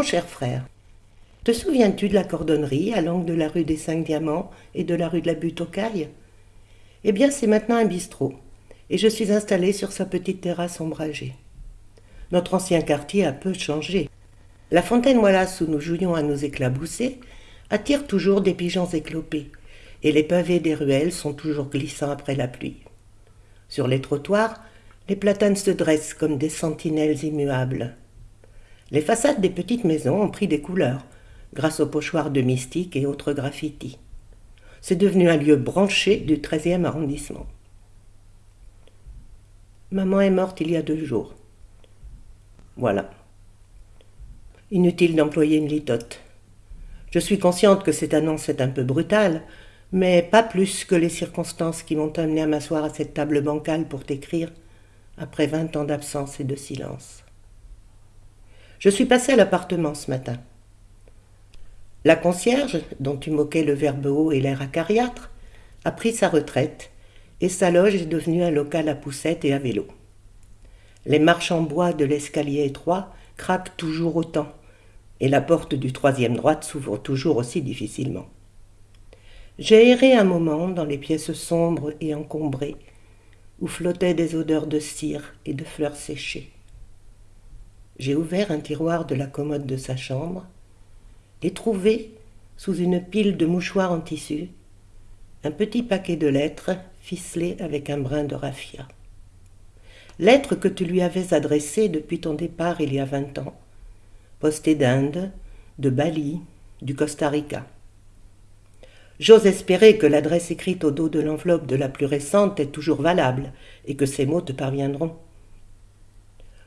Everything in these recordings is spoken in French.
Mon cher frère, te souviens-tu de la cordonnerie à l'angle de la rue des Cinq Diamants et de la rue de la Butte aux Cailles? Eh bien, c'est maintenant un bistrot, et je suis installé sur sa petite terrasse ombragée. Notre ancien quartier a peu changé. La fontaine Wallace où nous jouions à nous éclabousser attire toujours des pigeons éclopés, et les pavés des ruelles sont toujours glissants après la pluie. Sur les trottoirs, les platanes se dressent comme des sentinelles immuables. Les façades des petites maisons ont pris des couleurs, grâce aux pochoirs de mystique et autres graffitis. C'est devenu un lieu branché du 13e arrondissement. Maman est morte il y a deux jours. Voilà. Inutile d'employer une litote. Je suis consciente que cette annonce est un peu brutale, mais pas plus que les circonstances qui m'ont amené à m'asseoir à cette table bancale pour t'écrire, après vingt ans d'absence et de silence. Je suis passée à l'appartement ce matin. La concierge, dont tu moquais le verbe haut et l'air acariâtre, a pris sa retraite, et sa loge est devenue un local à poussettes et à vélo. Les marches en bois de l'escalier étroit craquent toujours autant, et la porte du troisième droite s'ouvre toujours aussi difficilement. J'ai erré un moment dans les pièces sombres et encombrées, où flottaient des odeurs de cire et de fleurs séchées. J'ai ouvert un tiroir de la commode de sa chambre et trouvé, sous une pile de mouchoirs en tissu, un petit paquet de lettres ficelées avec un brin de raffia. Lettres que tu lui avais adressées depuis ton départ il y a vingt ans, postées d'Inde, de Bali, du Costa Rica. J'ose espérer que l'adresse écrite au dos de l'enveloppe de la plus récente est toujours valable et que ces mots te parviendront.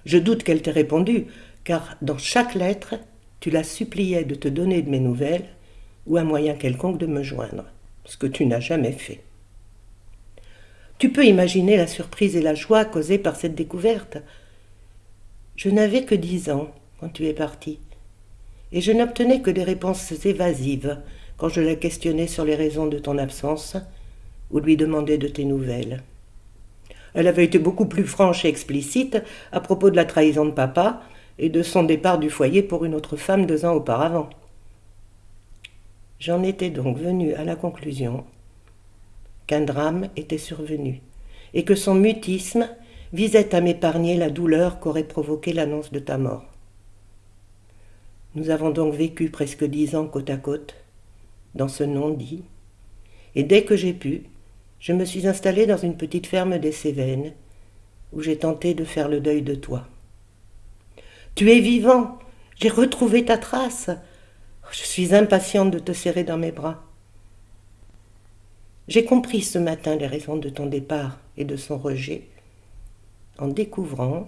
Je doute qu'elle t'ait répondu, car dans chaque lettre, tu la suppliais de te donner de mes nouvelles ou un moyen quelconque de me joindre, ce que tu n'as jamais fait. Tu peux imaginer la surprise et la joie causées par cette découverte. Je n'avais que dix ans quand tu es parti, et je n'obtenais que des réponses évasives quand je la questionnais sur les raisons de ton absence ou lui demandais de tes nouvelles. Elle avait été beaucoup plus franche et explicite à propos de la trahison de papa et de son départ du foyer pour une autre femme deux ans auparavant. J'en étais donc venu à la conclusion qu'un drame était survenu et que son mutisme visait à m'épargner la douleur qu'aurait provoquée l'annonce de ta mort. Nous avons donc vécu presque dix ans côte à côte, dans ce non-dit, et dès que j'ai pu, je me suis installé dans une petite ferme des Cévennes, où j'ai tenté de faire le deuil de toi. Tu es vivant, j'ai retrouvé ta trace. Je suis impatiente de te serrer dans mes bras. J'ai compris ce matin les raisons de ton départ et de son rejet, en découvrant,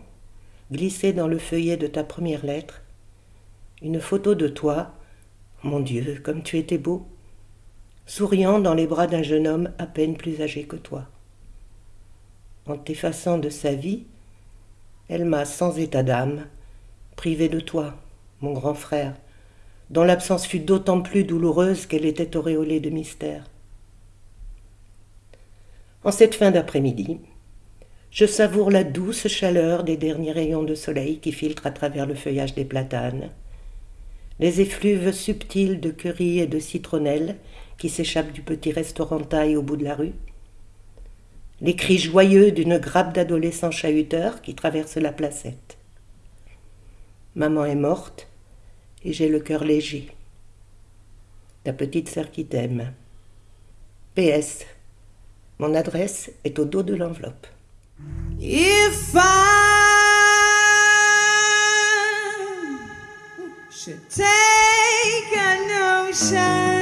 glissé dans le feuillet de ta première lettre, une photo de toi, mon Dieu, comme tu étais beau, souriant dans les bras d'un jeune homme à peine plus âgé que toi. En t'effaçant de sa vie, elle m'a, sans état d'âme, privé de toi, mon grand frère, dont l'absence fut d'autant plus douloureuse qu'elle était auréolée de mystère. En cette fin d'après-midi, je savoure la douce chaleur des derniers rayons de soleil qui filtrent à travers le feuillage des platanes, les effluves subtils de curry et de citronnelle qui s'échappent du petit restaurant taille au bout de la rue, les cris joyeux d'une grappe d'adolescents chahuteurs qui traversent la placette. Maman est morte et j'ai le cœur léger. Ta petite sœur qui t'aime. PS. Mon adresse est au dos de l'enveloppe. should take a notion.